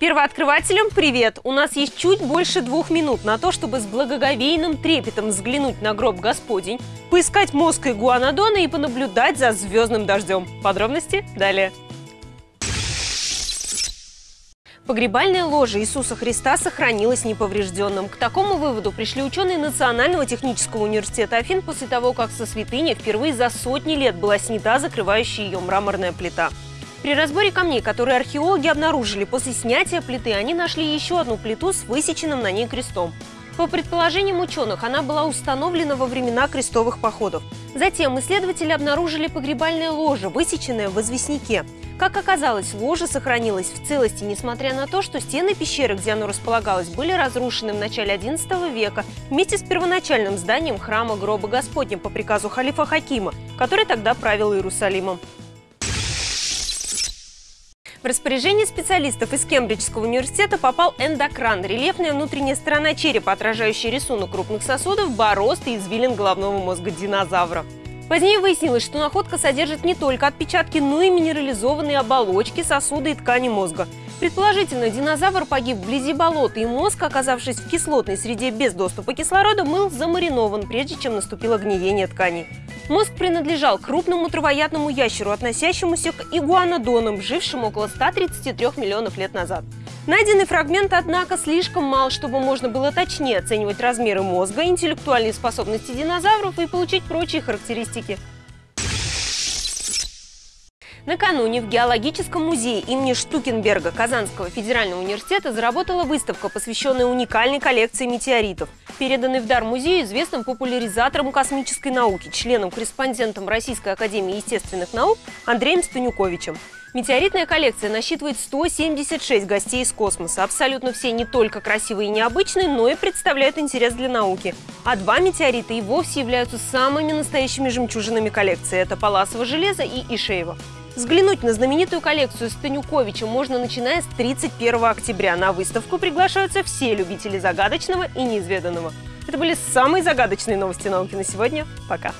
Первооткрывателям привет! У нас есть чуть больше двух минут на то, чтобы с благоговейным трепетом взглянуть на гроб Господень, поискать мозг Игуанодона и понаблюдать за звездным дождем. Подробности далее. Погребальное ложе Иисуса Христа сохранилось неповрежденным. К такому выводу пришли ученые Национального технического университета Афин после того, как со святыни впервые за сотни лет была снята закрывающая ее мраморная плита. При разборе камней, которые археологи обнаружили после снятия плиты, они нашли еще одну плиту с высеченным на ней крестом. По предположениям ученых, она была установлена во времена крестовых походов. Затем исследователи обнаружили погребальное ложе, высеченное в известняке. Как оказалось, ложе сохранилось в целости, несмотря на то, что стены пещеры, где оно располагалось, были разрушены в начале XI века вместе с первоначальным зданием храма гроба Господня по приказу халифа Хакима, который тогда правил Иерусалимом. В распоряжение специалистов из Кембриджского университета попал эндокран – рельефная внутренняя сторона черепа, отражающая рисунок крупных сосудов, борозд и извилин головного мозга динозавра. Позднее выяснилось, что находка содержит не только отпечатки, но и минерализованные оболочки, сосуды и ткани мозга. Предположительно, динозавр погиб вблизи болота, и мозг, оказавшись в кислотной среде без доступа кислорода, был замаринован, прежде чем наступило гниение тканей. Мозг принадлежал крупному травоядному ящеру, относящемуся к игуанодонам, жившим около 133 миллионов лет назад. Найденный фрагмент, однако, слишком мал, чтобы можно было точнее оценивать размеры мозга, интеллектуальные способности динозавров и получить прочие характеристики. Накануне в Геологическом музее имени Штукенберга Казанского федерального университета заработала выставка, посвященная уникальной коллекции метеоритов, переданной в дар музею известным популяризатором космической науки, членом-корреспондентом Российской академии естественных наук Андреем Станюковичем. Метеоритная коллекция насчитывает 176 гостей из космоса. Абсолютно все не только красивые и необычные, но и представляют интерес для науки. А два метеорита и вовсе являются самыми настоящими жемчужинами коллекции. Это Паласово железо и Ишеево. Взглянуть на знаменитую коллекцию Станюковича можно начиная с 31 октября. На выставку приглашаются все любители загадочного и неизведанного. Это были самые загадочные новости науки на сегодня. Пока!